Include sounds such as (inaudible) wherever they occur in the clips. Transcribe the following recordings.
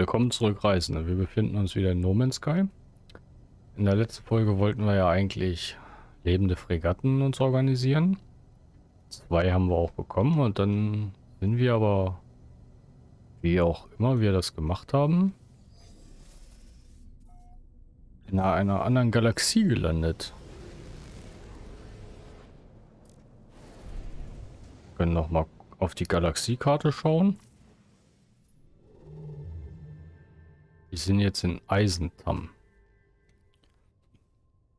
Willkommen zurück, Reisende. Wir befinden uns wieder in No Man's Sky. In der letzten Folge wollten wir ja eigentlich lebende Fregatten uns organisieren. Zwei haben wir auch bekommen und dann sind wir aber, wie auch immer wir das gemacht haben, in einer anderen Galaxie gelandet. Wir können noch mal auf die Galaxiekarte schauen. Wir sind jetzt in Eisentam.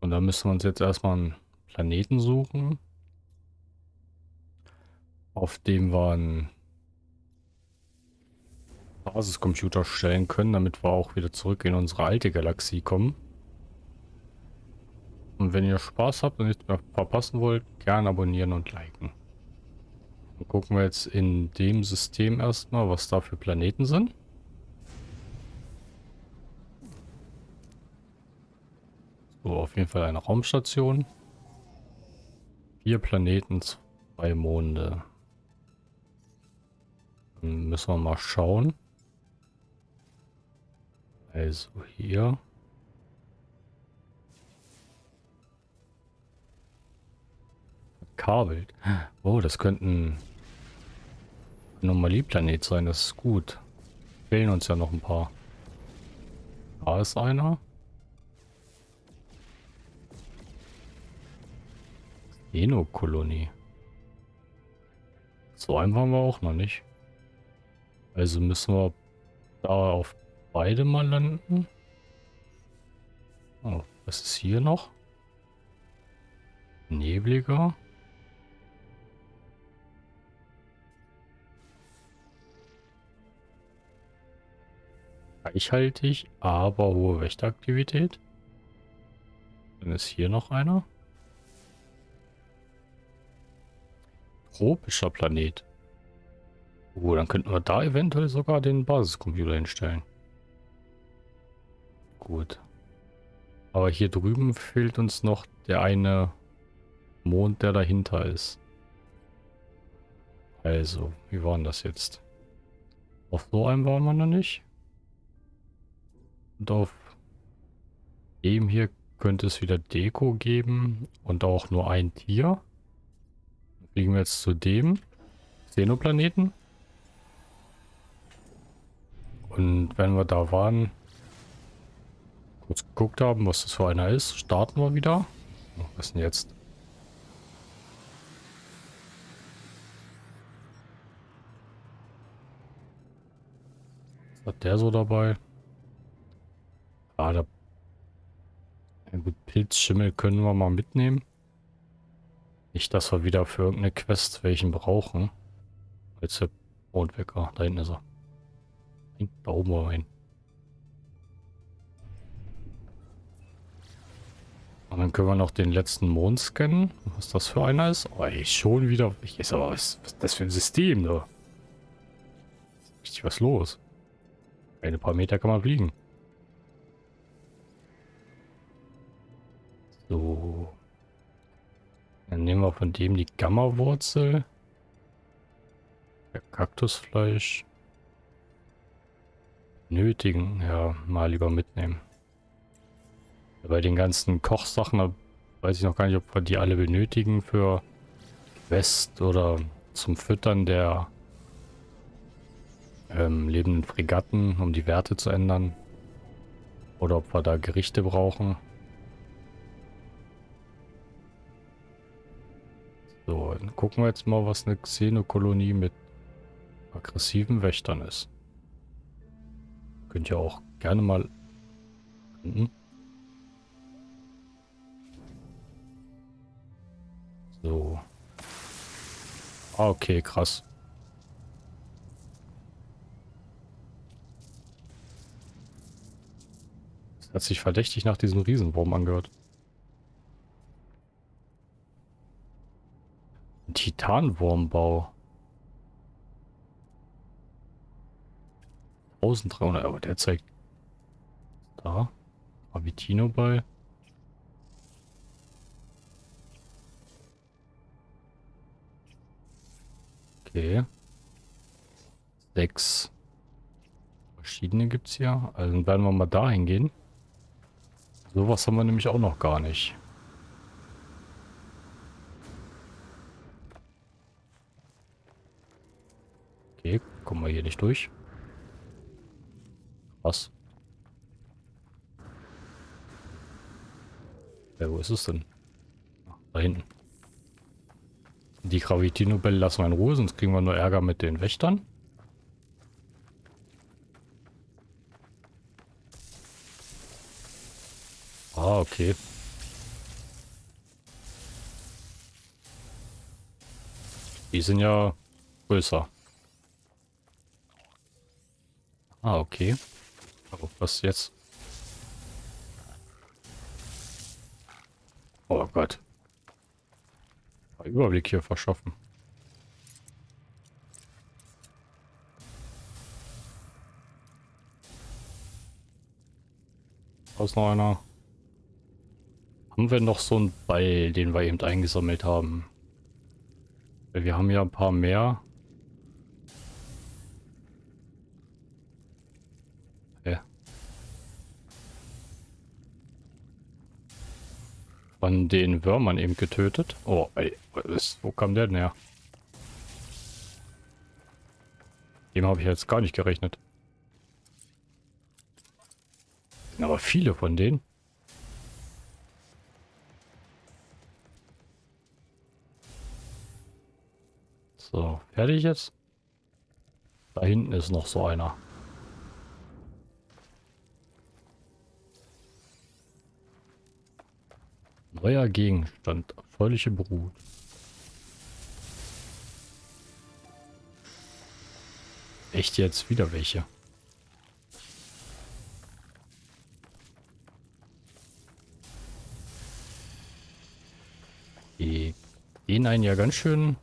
Und da müssen wir uns jetzt erstmal einen Planeten suchen, auf dem wir einen Basiscomputer stellen können, damit wir auch wieder zurück in unsere alte Galaxie kommen. Und wenn ihr Spaß habt und nichts mehr verpassen wollt, gerne abonnieren und liken. Dann gucken wir jetzt in dem System erstmal, was da für Planeten sind. So, auf jeden Fall eine Raumstation. Vier Planeten, zwei Monde. Dann müssen wir mal schauen. Also hier. Kabelt. Oh, das könnte ein Anomalieplanet sein. Das ist gut. Fehlen uns ja noch ein paar. Da ist einer. Eno-Kolonie. So einen waren wir auch noch nicht. Also müssen wir da auf beide mal landen. Oh, was ist hier noch? Nebliger. Reichhaltig, aber hohe Wächteraktivität. Dann ist hier noch einer. Tropischer Planet. Oh, dann könnten wir da eventuell sogar den Basiscomputer hinstellen. Gut. Aber hier drüben fehlt uns noch der eine Mond, der dahinter ist. Also, wie war denn das jetzt? Auf so einem waren wir noch nicht. Und auf dem hier könnte es wieder Deko geben und auch nur ein Tier. Fliegen wir jetzt zu dem Xenoplaneten. Und wenn wir da waren, kurz geguckt haben, was das für einer ist, starten wir wieder. Was ist denn jetzt? Was hat der so dabei? Ah, da... Ja gut, Pilzschimmel können wir mal mitnehmen. Nicht, dass wir wieder für irgendeine Quest welchen brauchen. Jetzt der Mondwecker. Da hinten ist er. Da oben rein. Und dann können wir noch den letzten Mond scannen. Was das für einer ist. Oh, ey, schon wieder. Ich weiß aber, was, was ist das für ein System da? Richtig was los. Ein paar Meter kann man fliegen. So. Dann nehmen wir von dem die Gamma-Wurzel. Kaktusfleisch. Nötigen. Ja, mal lieber mitnehmen. Bei den ganzen Kochsachen weiß ich noch gar nicht, ob wir die alle benötigen für West oder zum Füttern der ähm, lebenden Fregatten, um die Werte zu ändern. Oder ob wir da Gerichte brauchen. So, dann gucken wir jetzt mal, was eine Xenokolonie mit aggressiven Wächtern ist. Könnt ihr auch gerne mal... Hm. So. Ah, okay, krass. Das hat sich verdächtig nach diesem Riesenwurm angehört. Titanwurmbau. 1300, aber der zeigt da. Avitino bei. Okay. Sechs. Verschiedene gibt es hier. Also dann werden wir mal dahin gehen. Sowas haben wir nämlich auch noch gar nicht. Okay, kommen wir hier nicht durch. Was? Ja, wo ist es denn? Da hinten. Die Gravitino-Bälle lassen wir in Ruhe, sonst kriegen wir nur Ärger mit den Wächtern. Ah, okay. Die sind ja größer. Ah, okay. Oh, was jetzt? Oh Gott. Überblick hier verschaffen. Aus noch einer. Haben wir noch so einen Ball, den wir eben eingesammelt haben? Wir haben ja ein paar mehr. Ja. Von den Würmern eben getötet. Oh, ey, wo kam der denn her? Dem habe ich jetzt gar nicht gerechnet. Aber viele von denen. So, fertig jetzt? Da hinten ist noch so einer. Neuer Gegenstand. Erfreuliche Brut. Echt jetzt wieder welche? Die gehen einen ja ganz schön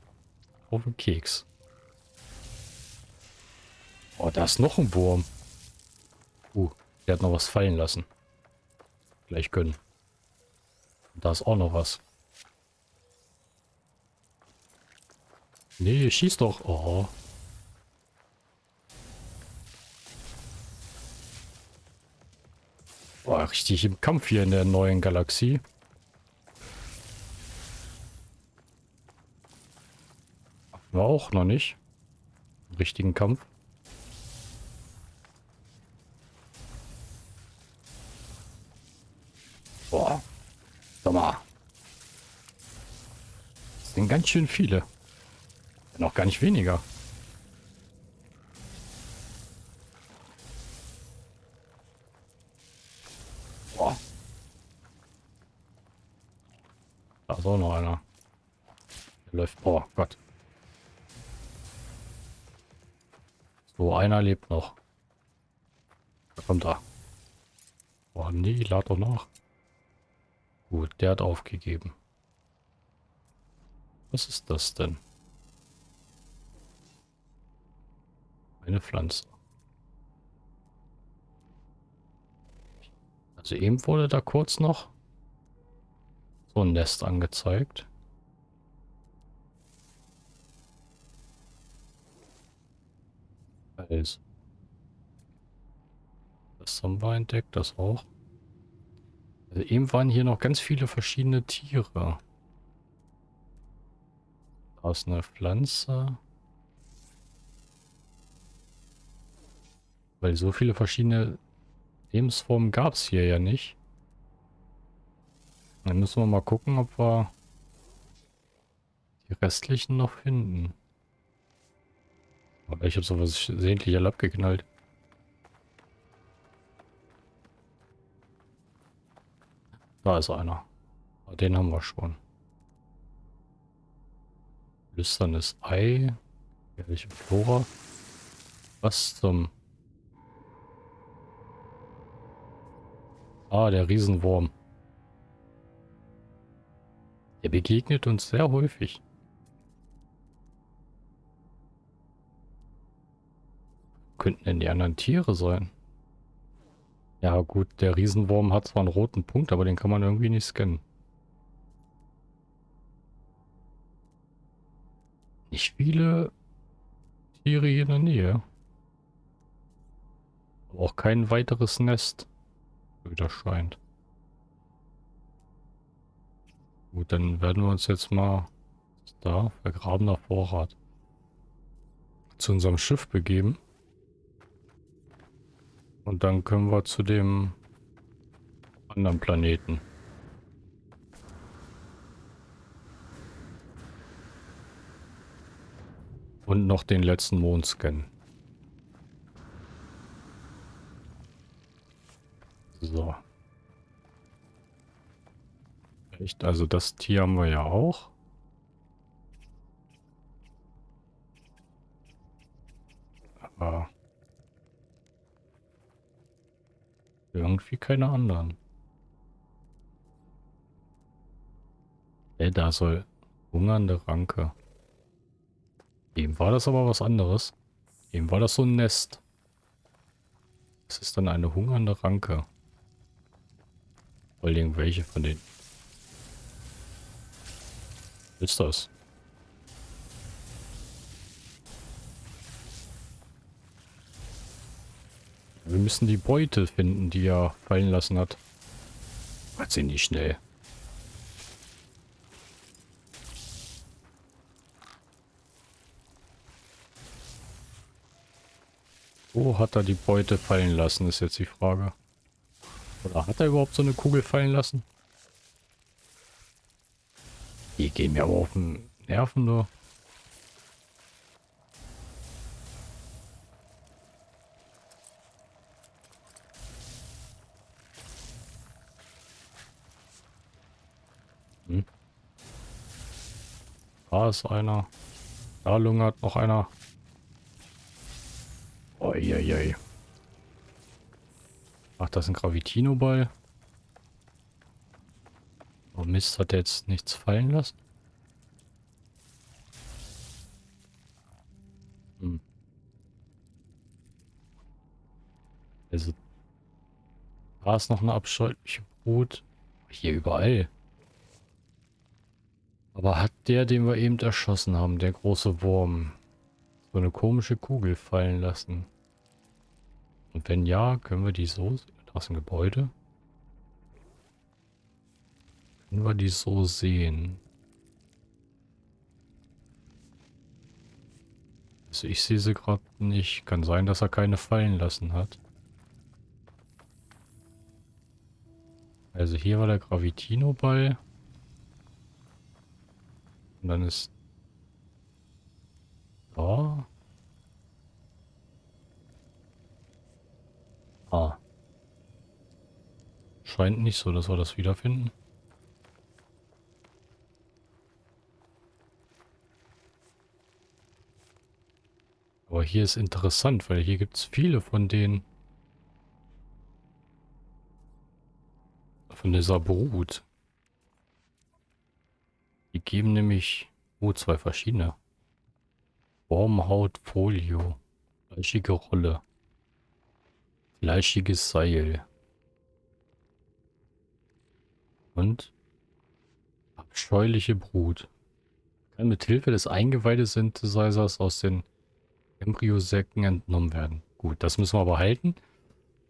auf den Keks. Oh, da ist noch ein Wurm. Uh, der hat noch was fallen lassen. Gleich können. Da ist auch noch was. Nee, schieß doch. Oh. Boah, richtig im Kampf hier in der neuen Galaxie. War auch noch nicht. richtigen Kampf. Boah. Sag mal. Ganz schön viele. Noch gar nicht weniger. Boah. Da ist auch noch einer. Der läuft. Oh Gott. So, einer lebt noch. Da kommt er. Oh nee, lad doch nach. Gut, der hat aufgegeben. Was ist das denn? Eine Pflanze. Also eben wurde da kurz noch so ein Nest angezeigt. Fels. Das haben wir entdeckt, das auch. Also eben waren hier noch ganz viele verschiedene Tiere. Da ist eine Pflanze. Weil so viele verschiedene Lebensformen gab es hier ja nicht. Dann müssen wir mal gucken, ob wir die restlichen noch finden. Ich habe sowas sehentlich alle abgeknallt. Da ist einer. Den haben wir schon. Lüsternes Ei. Welche Flora? Was zum... Ah, der Riesenwurm. Der begegnet uns sehr häufig. könnten denn die anderen Tiere sein? Ja gut, der Riesenwurm hat zwar einen roten Punkt, aber den kann man irgendwie nicht scannen. Nicht viele Tiere hier in der Nähe. Auch kein weiteres Nest. Wieder scheint. Gut, dann werden wir uns jetzt mal da, vergrabener Vorrat, zu unserem Schiff begeben. Und dann können wir zu dem anderen Planeten. Und noch den letzten Mond scannen. So. Echt, also das Tier haben wir ja auch. Aber irgendwie keine anderen. Ey, da soll hungernde Ranke. Eben war das aber was anderes. Eben war das so ein Nest. Das ist dann eine hungernde Ranke. Vor allem welche von denen. Was ist das? Wir müssen die Beute finden, die er fallen lassen hat. Hat sie nicht schnell. Wo hat er die Beute fallen lassen, ist jetzt die Frage. Oder hat er überhaupt so eine Kugel fallen lassen? Die gehen mir aber auf den Nerven. Hm. Da ist einer. Da lungert noch einer. Uiuiui. Ach, das ist ein Gravitino-Ball. Oh Mist, hat er jetzt nichts fallen lassen? Hm. Also, da ist noch eine abscheuliche Brut. Hier überall. Aber hat der, den wir eben erschossen haben, der große Wurm, so eine komische Kugel fallen lassen? Und wenn ja, können wir die so... Da ist ein Gebäude. Können wir die so sehen? Also ich sehe sie gerade nicht. Kann sein, dass er keine fallen lassen hat. Also hier war der Gravitino-Ball. Und dann ist da. Ah. Scheint nicht so, dass wir das wiederfinden. Aber hier ist interessant, weil hier gibt es viele von denen. Von dieser Brut. Die geben nämlich... Oh, zwei verschiedene. Formhaut, Folio. Fleischige Rolle. Fleischiges Seil. Und abscheuliche Brut. Kann mit Hilfe des Eingeweide-Synthesizers aus den Embryosäcken entnommen werden. Gut, das müssen wir aber halten,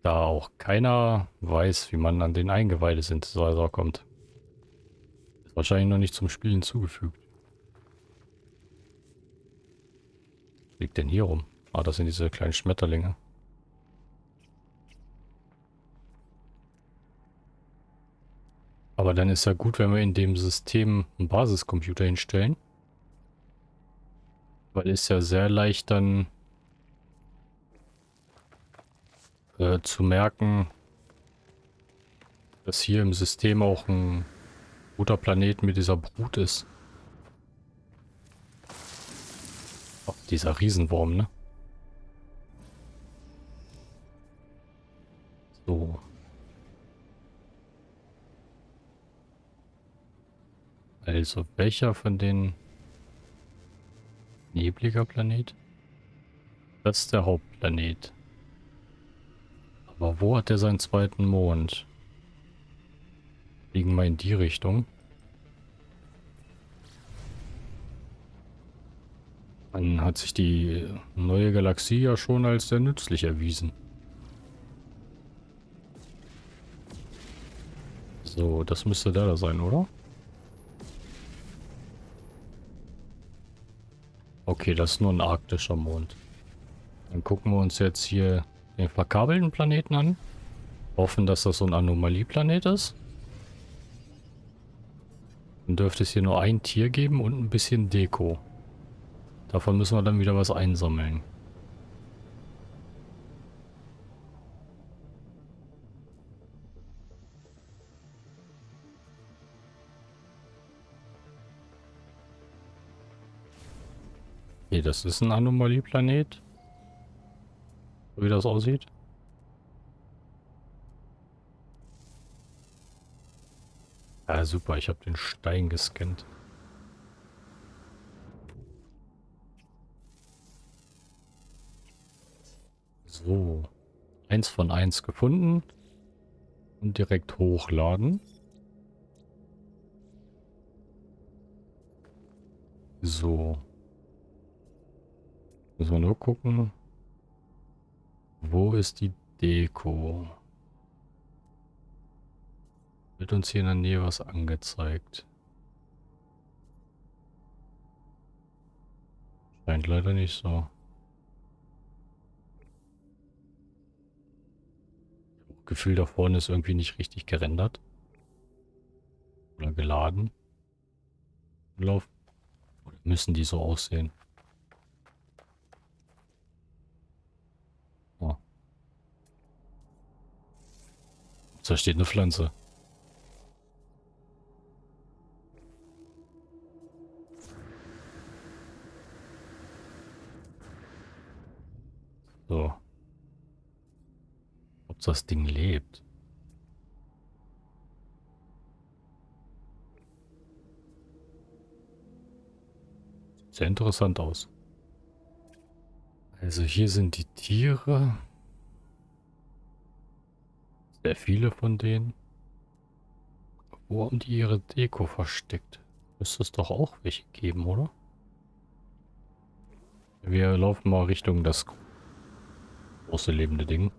da auch keiner weiß, wie man an den Eingeweide-Synthesizer kommt. Wahrscheinlich noch nicht zum Spiel hinzugefügt. Liegt denn hier rum? Ah, das sind diese kleinen Schmetterlinge. Aber dann ist ja gut, wenn wir in dem System einen Basiscomputer hinstellen. Weil ist ja sehr leicht dann äh, zu merken, dass hier im System auch ein guter Planet mit dieser Brut ist. Oh, dieser Riesenwurm, ne? So. Also, welcher von den nebliger Planet? Das ist der Hauptplanet. Aber wo hat er seinen zweiten Mond? Fliegen wir in die Richtung. Dann hat sich die neue Galaxie ja schon als sehr nützlich erwiesen. So, das müsste da sein, oder? Okay, das ist nur ein arktischer Mond. Dann gucken wir uns jetzt hier den verkabelten Planeten an. Hoffen, dass das so ein Anomalieplanet ist. Dann dürfte es hier nur ein Tier geben und ein bisschen Deko. Davon müssen wir dann wieder was einsammeln. Okay, das ist ein Anomalieplanet. So wie das aussieht. Ja, super, ich habe den Stein gescannt. So. Eins von eins gefunden. Und direkt hochladen. So. Müssen wir nur gucken. Wo ist die Deko? Wird uns hier in der Nähe was angezeigt? Scheint leider nicht so. Gefühl, da vorne ist irgendwie nicht richtig gerendert. Oder geladen. Lauf. Oder müssen die so aussehen? Oh. Da steht eine Pflanze. So. Ob das Ding lebt. Sieht sehr interessant aus. Also hier sind die Tiere. Sehr viele von denen. Wo haben die ihre Deko versteckt? Müsste es doch auch welche geben, oder? Wir laufen mal Richtung das große lebende Ding.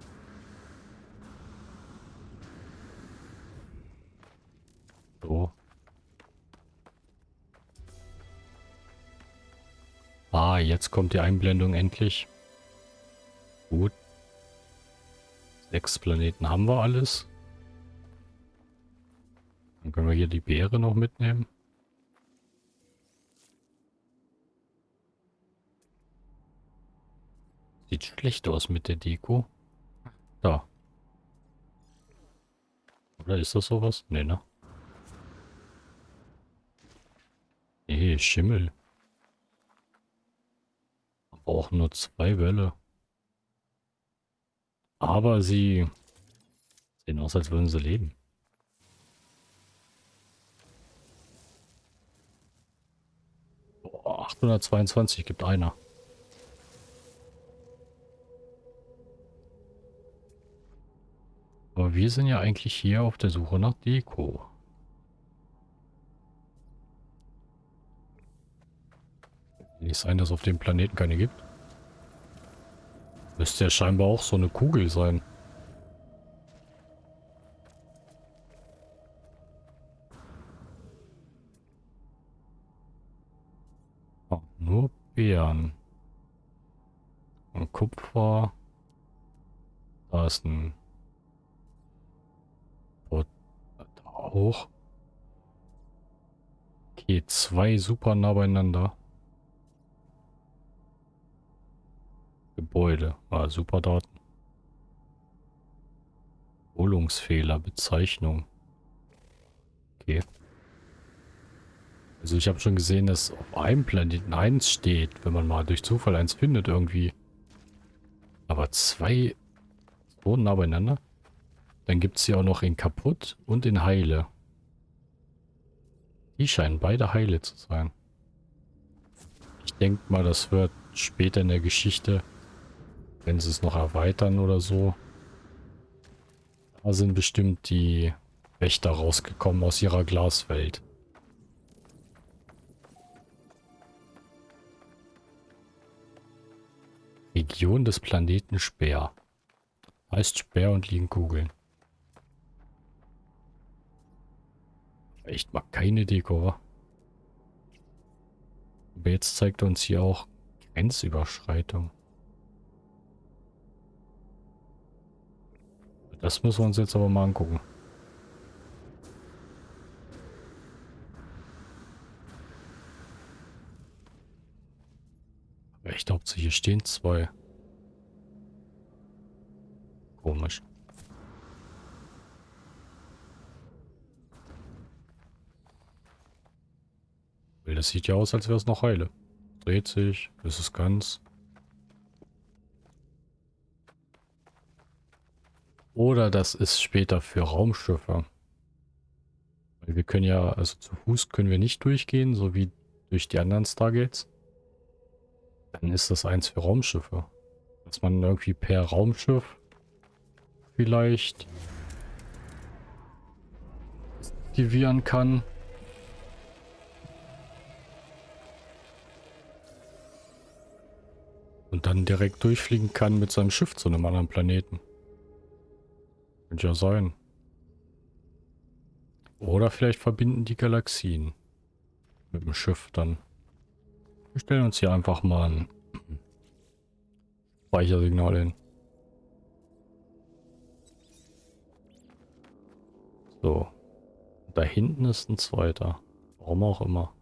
So. Ah, jetzt kommt die Einblendung endlich. Gut. Sechs Planeten haben wir alles. Dann können wir hier die Beere noch mitnehmen. Sieht schlecht aus mit der Deko. Da. Oder ist das sowas? Nee, ne? Schimmel. Aber auch nur zwei Welle. Aber sie sehen aus, als würden sie leben. Boah, 822 gibt einer. Aber wir sind ja eigentlich hier auf der Suche nach Deko. Nicht sein, dass es auf dem Planeten keine gibt. Müsste ja scheinbar auch so eine Kugel sein. Oh, nur Beeren. Und Kupfer. Da ist ein hoch. Okay, zwei super nah beieinander. Gebäude. Ah, super Daten. Wiederholungsfehler, Bezeichnung. Okay. Also ich habe schon gesehen, dass auf einem Planeten 1 steht, wenn man mal durch Zufall eins findet irgendwie. Aber zwei so nah beieinander? Dann gibt es hier auch noch in kaputt und in heile. Die scheinen beide heile zu sein. Ich denke mal, das wird später in der Geschichte, wenn sie es noch erweitern oder so. Da sind bestimmt die Wächter rausgekommen aus ihrer Glaswelt. Region des Planeten Speer. Heißt Speer und liegen Kugeln. Echt mal keine Deko, wa? Aber jetzt zeigt uns hier auch Grenzüberschreitung. Das müssen wir uns jetzt aber mal angucken. Ich glaube, hier stehen zwei. Komisch. Weil das sieht ja aus, als wäre es noch heile. Dreht sich, ist es ganz. Oder das ist später für Raumschiffe. Weil wir können ja, also zu Fuß können wir nicht durchgehen, so wie durch die anderen Stargates. Dann ist das eins für Raumschiffe. Dass man irgendwie per Raumschiff vielleicht aktivieren kann. Und dann direkt durchfliegen kann mit seinem Schiff zu einem anderen Planeten. Könnte ja sein. Oder vielleicht verbinden die Galaxien mit dem Schiff dann. Wir stellen uns hier einfach mal ein (clears throat) Speichersignal hin. So. Da hinten ist ein zweiter. Warum auch immer.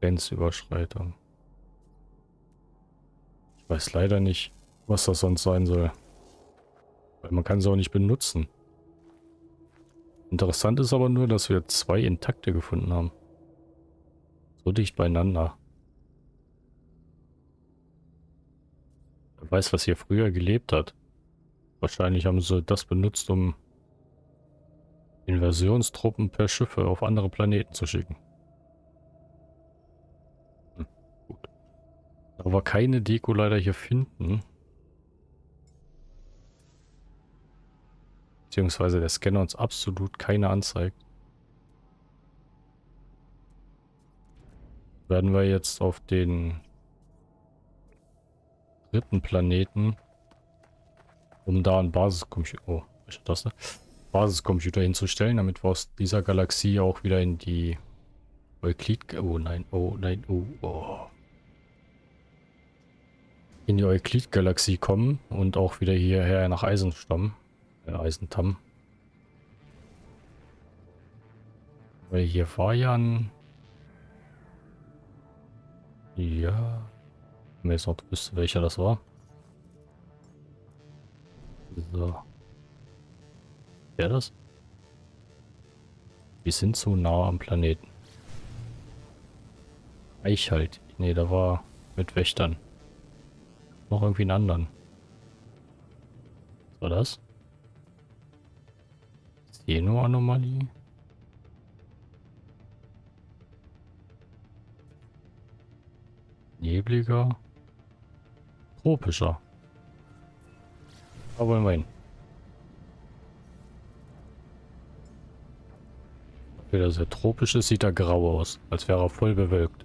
Grenzüberschreitung. Ich weiß leider nicht, was das sonst sein soll. Man kann sie auch nicht benutzen. Interessant ist aber nur, dass wir zwei intakte gefunden haben. So dicht beieinander. Wer weiß, was hier früher gelebt hat. Wahrscheinlich haben sie das benutzt, um Invasionstruppen per Schiffe auf andere Planeten zu schicken. Hm, gut. Aber keine Deko leider hier finden. Beziehungsweise der Scanner uns absolut keine anzeigt. Werden wir jetzt auf den dritten Planeten, um da ein Basiscomputer, oh, welche Taste? Basiscomputer hinzustellen, damit wir aus dieser Galaxie auch wieder in die Euklid, oh nein, oh nein, oh, oh. In die Euklid-Galaxie kommen und auch wieder hierher nach Eisenstamm. Äh, Eisentam. Weil hier war ja. Wenn jetzt noch wüsste, welcher das war. So. Wer das? Wir sind zu nah am Planeten. Ich halt. Nee, da war mit Wächtern. Noch irgendwie einen anderen. Was war das? Xeno-Anomalie? Nebliger. Tropischer. Da wollen wir hin. Er sehr tropisch ist, sieht er grau aus, als wäre er voll bewölkt.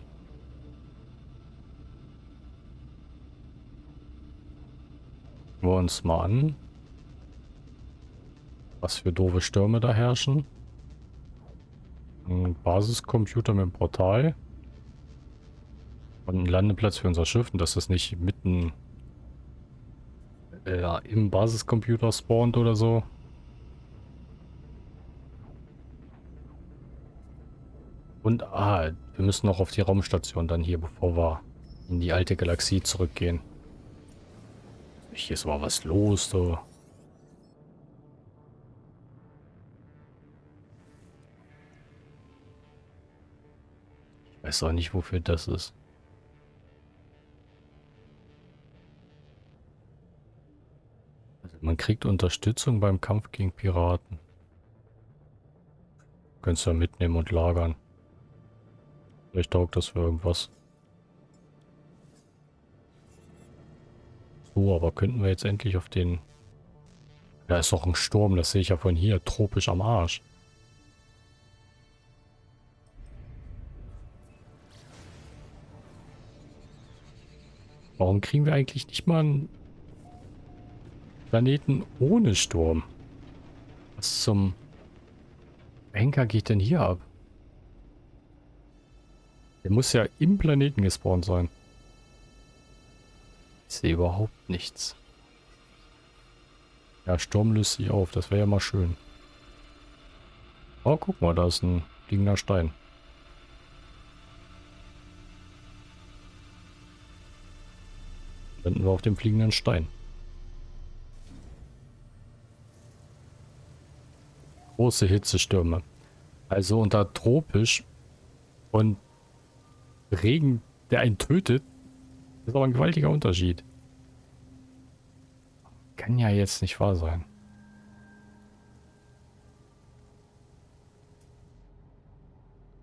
Schauen wir uns mal an, was für doofe Stürme da herrschen. Ein Basiscomputer mit einem Portal. Und ein Landeplatz für unser Schiff. Und dass das nicht mitten äh, im Basiscomputer spawnt oder so. Und, ah, wir müssen noch auf die Raumstation dann hier, bevor wir in die alte Galaxie zurückgehen. Hier ist mal was los, so. Weiß auch nicht, wofür das ist. Also man kriegt Unterstützung beim Kampf gegen Piraten. Könntest du ja mitnehmen und lagern. Vielleicht taugt das für irgendwas. So, aber könnten wir jetzt endlich auf den... Da ist doch ein Sturm, das sehe ich ja von hier. Tropisch am Arsch. Warum kriegen wir eigentlich nicht mal einen Planeten ohne Sturm? Was zum... Henker geht denn hier ab? Der muss ja im Planeten gespawnt sein. Ich sehe überhaupt nichts. Ja, Sturm löst sich auf. Das wäre ja mal schön. Oh, guck mal, da ist ein fliegender Stein. Landen wir auf dem fliegenden Stein. Große Hitzestürme. Also unter tropisch und Regen, der einen tötet, ist aber ein gewaltiger Unterschied. Kann ja jetzt nicht wahr sein.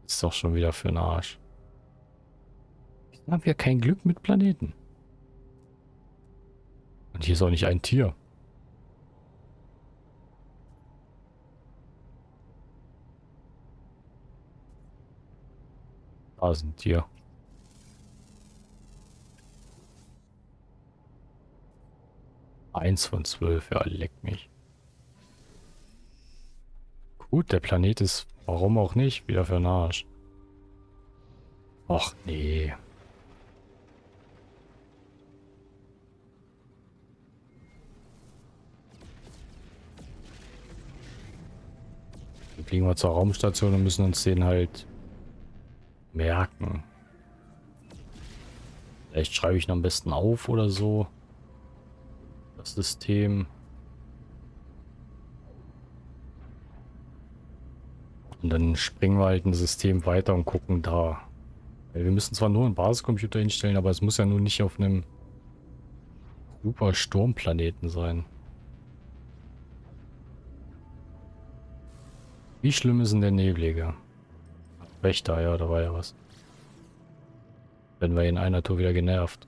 Ist doch schon wieder für den Arsch. Wieso haben wir kein Glück mit Planeten? Und hier ist auch nicht ein Tier. Da ist ein Tier. Eins von zwölf, ja, leck mich. Gut, der Planet ist, warum auch nicht, wieder für den Arsch. Och, nee. Fliegen wir zur Raumstation und müssen uns den halt merken. Vielleicht schreibe ich ihn am besten auf oder so das System. Und dann springen wir halt ein System weiter und gucken da. Wir müssen zwar nur einen Basiscomputer hinstellen, aber es muss ja nun nicht auf einem super Sturmplaneten sein. Wie schlimm ist denn der Nebeliger? Wächter, ja, da war ja was. Werden wir in einer Tour wieder genervt.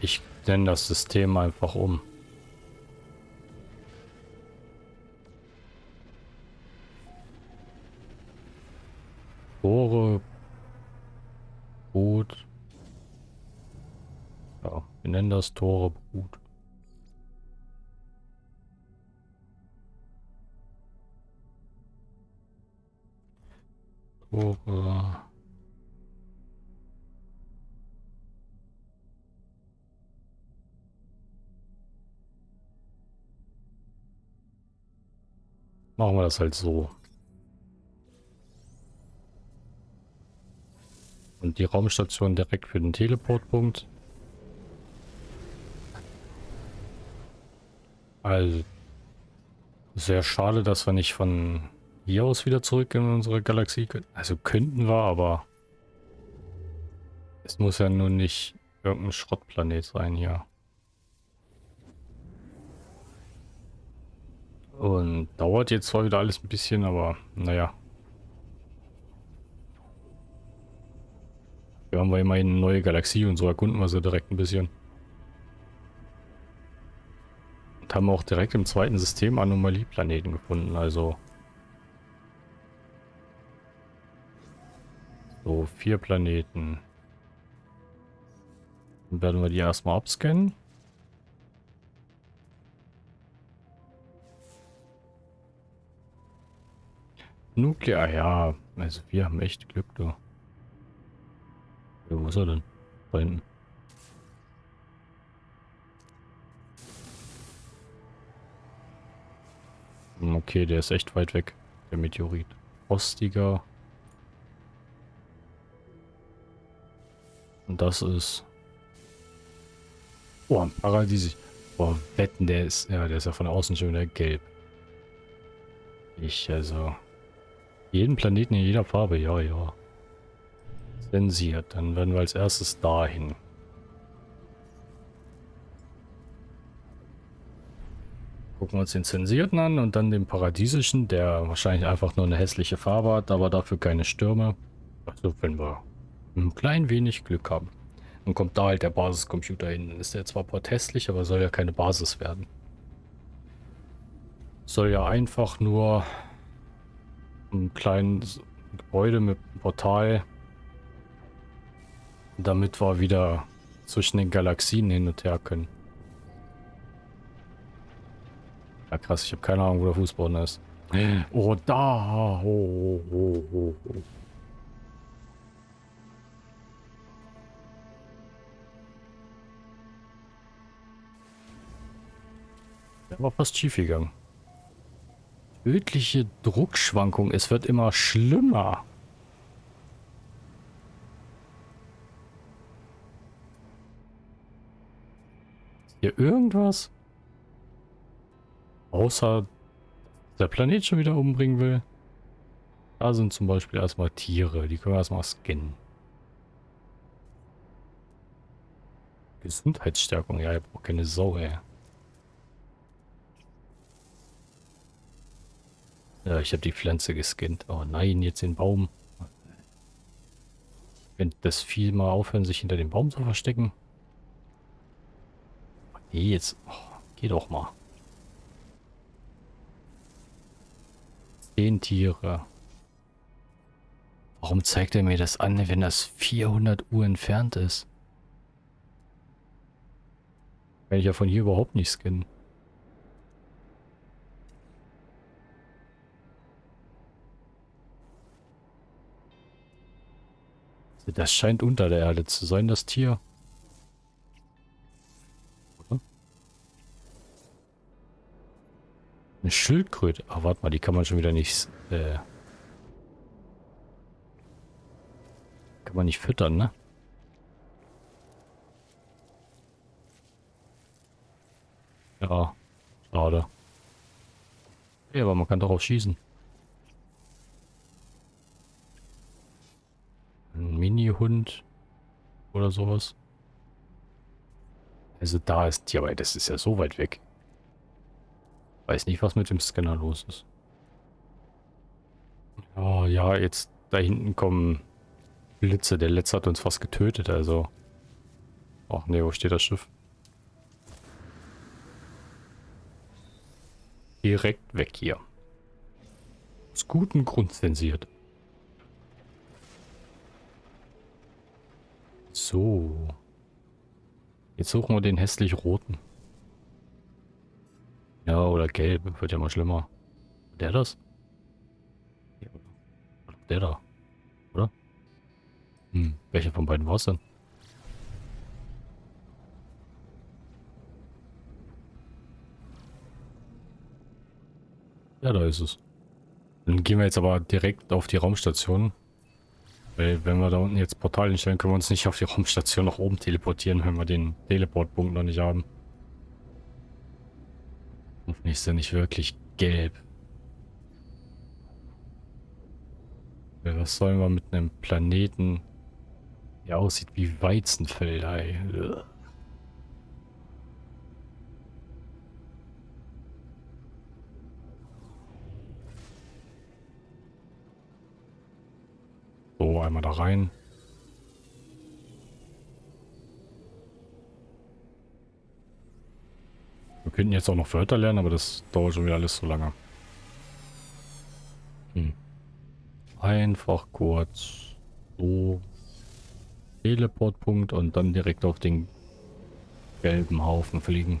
Ich nenne das System einfach um. Tore gut. Tore. Machen wir das halt so. Und die Raumstation direkt für den Teleportpunkt. Also, sehr schade, dass wir nicht von hier aus wieder zurück in unsere Galaxie können. Also könnten wir, aber es muss ja nun nicht irgendein Schrottplanet sein hier. Und dauert jetzt zwar wieder alles ein bisschen, aber naja. Wir haben wir immerhin eine neue Galaxie und so erkunden wir sie direkt ein bisschen. Und haben auch direkt im zweiten System Anomalieplaneten gefunden, also... So, vier Planeten. Dann werden wir die erstmal abscannen. Nuklear, ja. Also wir haben echt Glück, du. Wo ist er denn? Da hinten. Okay, der ist echt weit weg, der Meteorit. Rostiger. Und das ist... Oh, ein Paradies. Boah, wetten, der ist... Ja, der ist ja von außen schon wieder gelb. Ich, also... Jeden Planeten in jeder Farbe, ja, ja. Zensiert, dann werden wir als erstes dahin. Gucken wir uns den zensierten an und dann den paradiesischen, der wahrscheinlich einfach nur eine hässliche Farbe hat, aber dafür keine Stürme. Also wenn wir ein klein wenig Glück haben. Dann kommt da halt der Basiscomputer hin. Dann ist der zwar protestlich, aber soll ja keine Basis werden. Soll ja einfach nur einen kleinen, Gebäude mit Portal. Damit wir wieder zwischen den Galaxien hin und her können. Ja krass, ich habe keine Ahnung, wo der Fußboden ist. Oh, da! Oh, oh, oh. Der war fast schief gegangen. Tödliche Druckschwankung. Es wird immer schlimmer. Ist hier irgendwas? Außer der Planet schon wieder umbringen will. Da sind zum Beispiel erstmal Tiere. Die können wir erstmal scannen. Gesundheitsstärkung. Ja, ich brauche keine Sau, ey. Ja, ich habe die Pflanze gescannt. Oh nein, jetzt den Baum. Wenn das Vieh mal aufhören, sich hinter dem Baum zu verstecken. Nee, jetzt. Oh, geh doch mal. Zehn Tiere. Warum zeigt er mir das an, wenn das 400 Uhr entfernt ist? Kann ich ja von hier überhaupt nicht scannen. Das scheint unter der Erde zu sein, das Tier. Eine Schildkröte. Ach, warte mal, die kann man schon wieder nicht... Äh, kann man nicht füttern, ne? Ja, schade. Ja, aber man kann auch schießen. Ein Mini-Hund oder sowas. Also da ist die, aber das ist ja so weit weg. Weiß nicht, was mit dem Scanner los ist. Oh ja, jetzt da hinten kommen Blitze. Der letzte hat uns fast getötet, also. Ach ne, wo steht das Schiff? Direkt weg hier. Aus gutem Grund zensiert. So. Jetzt suchen wir den hässlich roten. Ja, oder gelb. Wird ja mal schlimmer. Der das? Der da. Oder? Hm, welcher von beiden war es denn? Ja, da ist es. Dann gehen wir jetzt aber direkt auf die Raumstation. Weil wenn wir da unten jetzt Portal hinstellen, können wir uns nicht auf die Raumstation nach oben teleportieren, wenn wir den Teleportpunkt noch nicht haben. Hoffentlich ist er nicht wirklich gelb. Was sollen wir mit einem Planeten, der aussieht wie Weizenfelder. So, einmal da rein. Wir könnten jetzt auch noch Wörter lernen, aber das dauert schon wieder alles so lange. Hm. Einfach kurz so Teleportpunkt und dann direkt auf den gelben Haufen fliegen.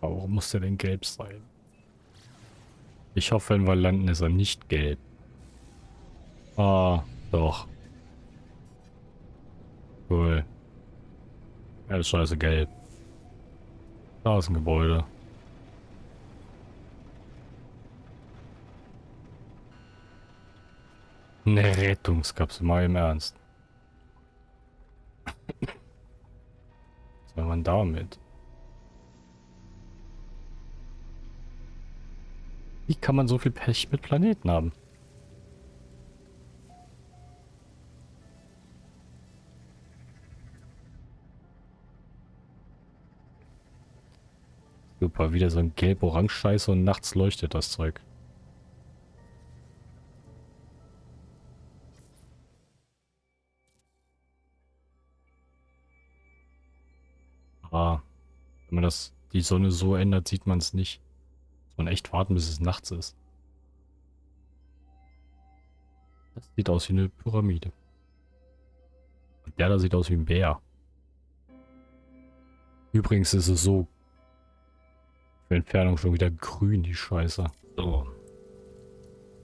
Aber warum muss der denn gelb sein? Ich hoffe, wenn wir landen, ist er nicht gelb. Ah, doch. Cool. Ja, ist scheiße gelb. Da ist ein Gebäude. Eine Rettungskapsel, mal im Ernst. Was soll man damit? Wie kann man so viel Pech mit Planeten haben? Super, wieder so ein gelb-orange-Scheiß und nachts leuchtet das Zeug. Ah, wenn man das, die Sonne so ändert, sieht man es nicht. Muss man echt warten, bis es nachts ist. Das sieht aus wie eine Pyramide. Und der da sieht aus wie ein Bär. Übrigens ist es so für Entfernung schon wieder grün, die Scheiße. So.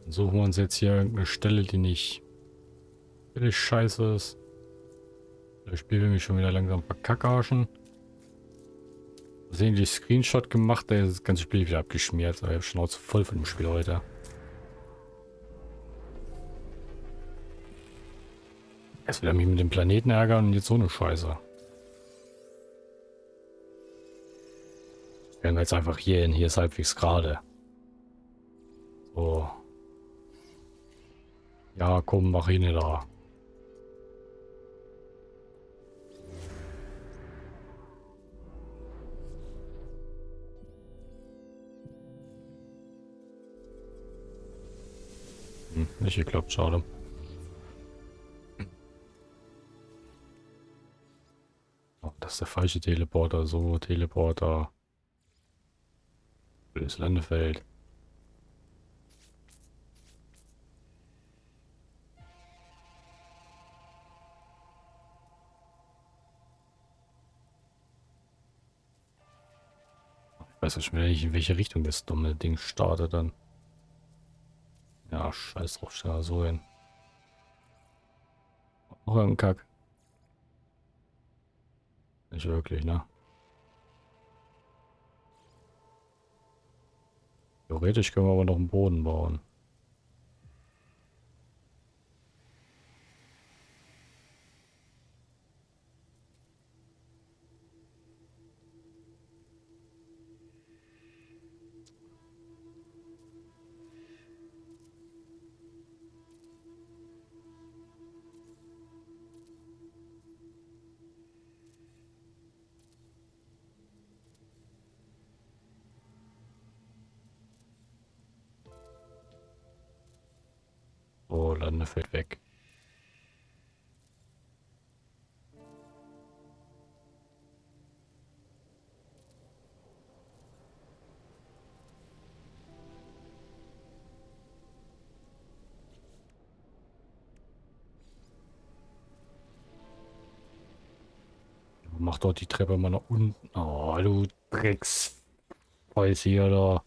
Dann suchen wir uns jetzt hier irgendeine Stelle, die nicht völlig scheiße ist. Das Spiel will mich schon wieder langsam verkackarschen. Sehen die Screenshot gemacht, da ist das ganze Spiel wieder abgeschmiert. Ich habe Schnauze voll von dem Spiel heute. Erst wieder mich mit dem Planeten ärgern und jetzt so eine Scheiße. Wir jetzt einfach hier hin. Hier ist halbwegs gerade. So. Ja, komm, mach ihn da. Hm, nicht geklappt, schade. Oh, das ist der falsche Teleporter. So, Teleporter. Das Landefeld. Ich weiß nicht mehr, in welche Richtung das dumme Ding startet dann. Ja, scheiß drauf, stell so hin. Auch ein Kack. Nicht wirklich, ne? Theoretisch können wir aber noch einen Boden bauen. Fällt weg. Mach dort die Treppe mal nach unten. Oh, du Drecks. Weiß hier da.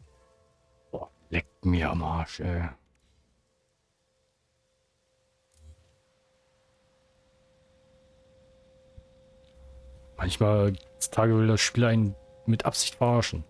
Oh, leckt mir am Arsch, ey. Manchmal Tage will das Spiel einen mit Absicht verarschen.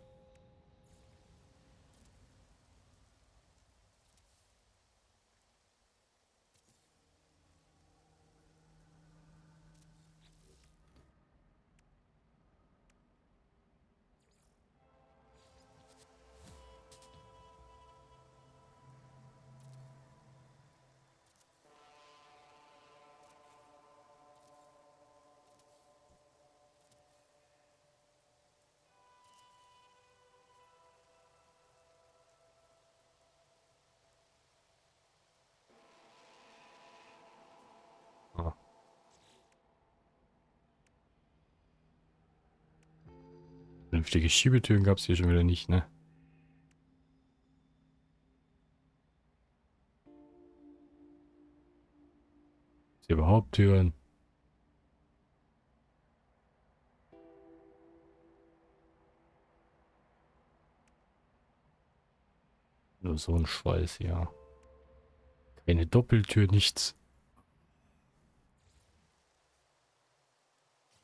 Vernünftige Schiebetüren gab es hier schon wieder nicht, ne? Ist hier überhaupt Türen? Nur so ein Schweiß, ja. Keine Doppeltür, nichts.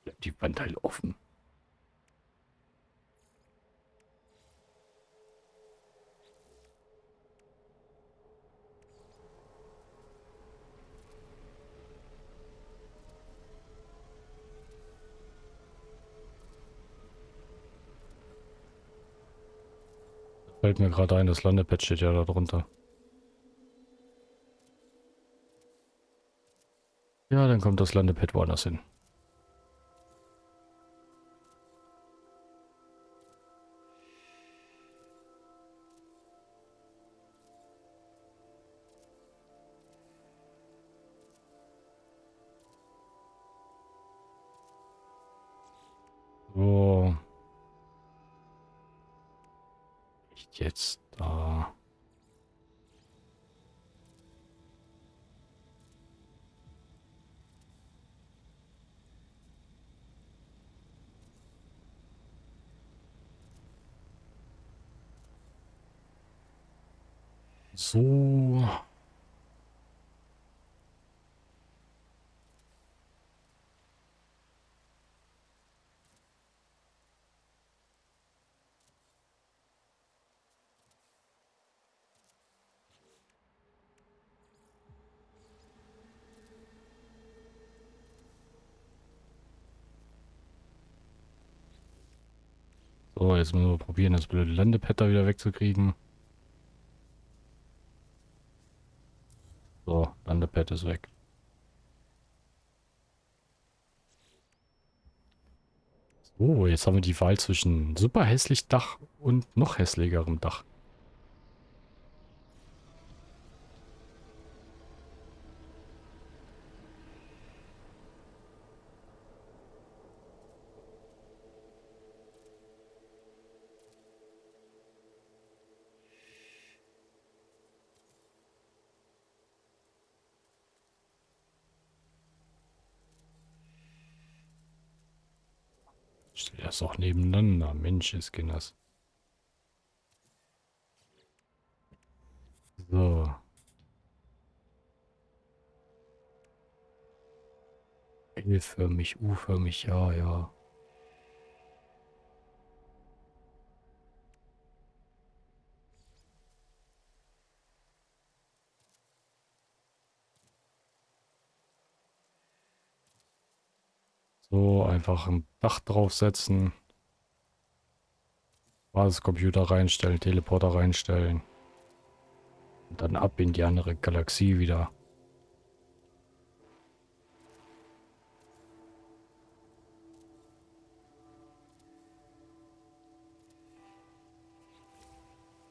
Bleibt die Wand halt offen. Fällt mir gerade ein, das Landepad steht ja da drunter. Ja, dann kommt das Landepad woanders hin. Jetzt müssen wir probieren, das blöde Landepad da wieder wegzukriegen. So, Landepad ist weg. So, jetzt haben wir die Wahl zwischen super hässlich Dach und noch hässlicherem Dach. Das auch nebeneinander. Mensch, ist Kinders. So. L-förmig, U-förmig, ja, ja. So, einfach ein Dach draufsetzen. Basiscomputer reinstellen, Teleporter reinstellen. Und dann ab in die andere Galaxie wieder.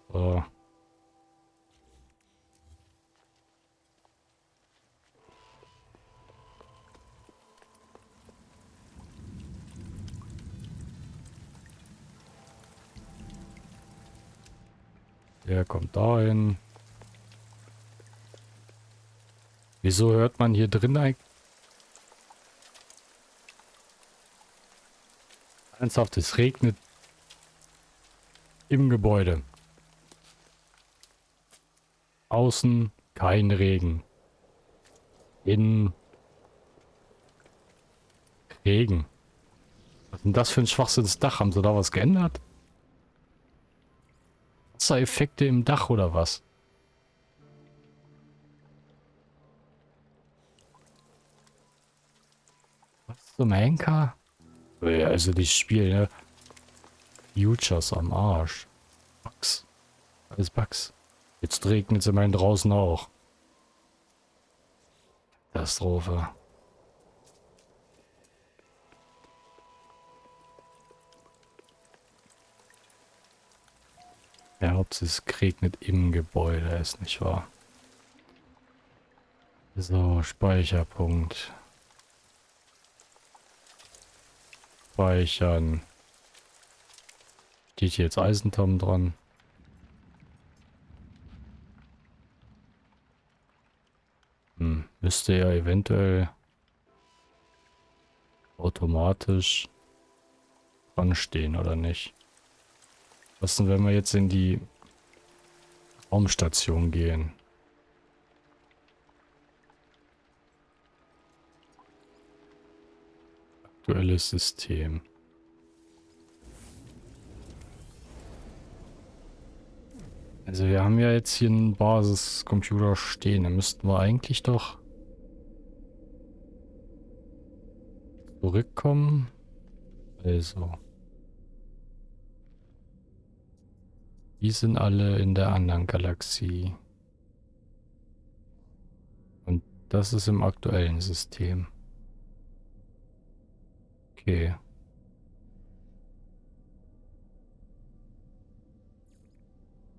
So. Der kommt dahin. Wieso hört man hier drin eigentlich? Ernsthaft, es regnet im Gebäude. Außen kein Regen. Innen Regen. Was ist denn das für ein Schwachsinnsdach? Haben sie da was geändert? Wassereffekte im Dach oder was? Was zum Henker? Also das Spiel, ne? Futures am Arsch. Bugs. Alles Bugs. Jetzt regnet es immerhin draußen auch. Katastrophe. Ja, ob es regnet im Gebäude ist, nicht wahr? So, Speicherpunkt. Speichern. Steht hier jetzt Eisentom dran? Hm, müsste ja eventuell automatisch dran stehen, oder nicht? Was denn, wenn wir jetzt in die Raumstation gehen? Aktuelles System. Also wir haben ja jetzt hier einen Basiscomputer stehen. Da müssten wir eigentlich doch zurückkommen. Also. Die sind alle in der anderen Galaxie. Und das ist im aktuellen System. Okay.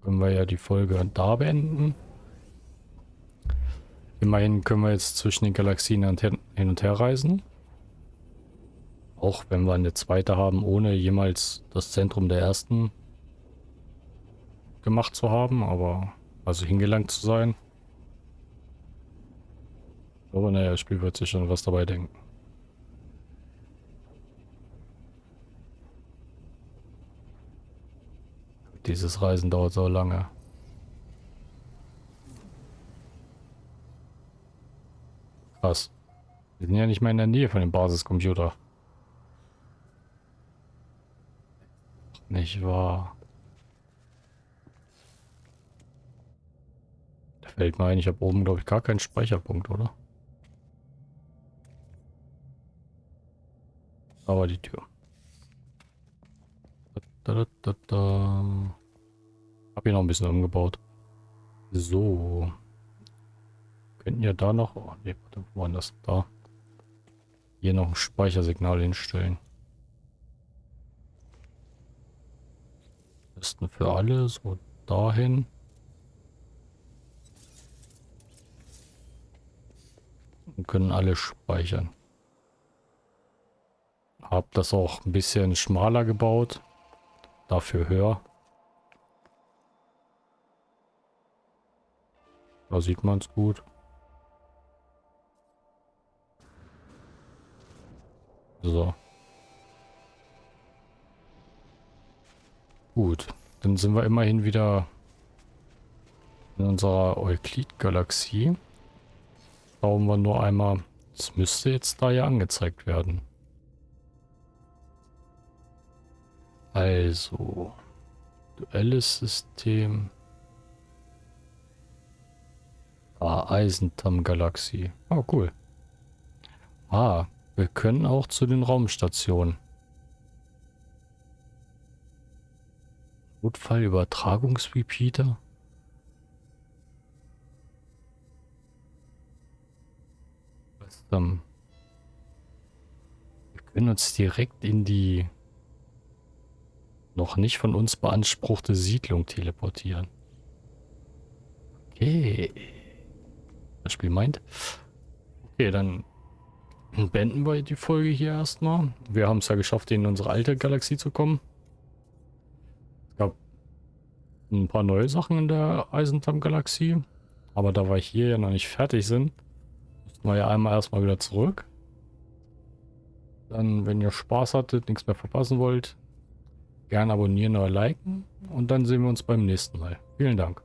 Können wir ja die Folge da beenden. Immerhin können wir jetzt zwischen den Galaxien hin und her reisen. Auch wenn wir eine zweite haben, ohne jemals das Zentrum der ersten gemacht zu haben, aber also hingelangt zu sein. Aber naja, das Spiel wird sich schon was dabei denken. Dieses Reisen dauert so lange. Krass. Wir sind ja nicht mehr in der Nähe von dem Basiscomputer. Nicht wahr. Fällt mir ein, ich habe oben, glaube ich, gar keinen Speicherpunkt, oder? Aber die Tür. Da, da, da. Hab hier noch ein bisschen umgebaut. So. Könnten ja da noch... Oh, ne, warte, wo war das? Da. Hier noch ein Speichersignal hinstellen. Besten für alle, so dahin. Und können alle speichern. Hab das auch ein bisschen schmaler gebaut. Dafür höher. Da sieht man es gut. So. Gut, dann sind wir immerhin wieder in unserer Euklid-Galaxie. Schauen wir nur einmal. Es müsste jetzt da ja angezeigt werden. Also, duelles System. Ah, Eisentam-Galaxie. Oh, cool. Ah, wir können auch zu den Raumstationen. Notfallübertragungsrepeater? Was dann? Wir können uns direkt in die noch nicht von uns beanspruchte Siedlung teleportieren. Okay. Das Spiel meint. Okay, dann beenden wir die Folge hier erstmal. Wir haben es ja geschafft, in unsere alte Galaxie zu kommen. Es gab ein paar neue Sachen in der Eisentam-Galaxie. Aber da wir hier ja noch nicht fertig sind, müssen wir ja einmal erstmal wieder zurück. Dann, wenn ihr Spaß hattet, nichts mehr verpassen wollt, Gerne abonnieren oder liken und dann sehen wir uns beim nächsten Mal. Vielen Dank.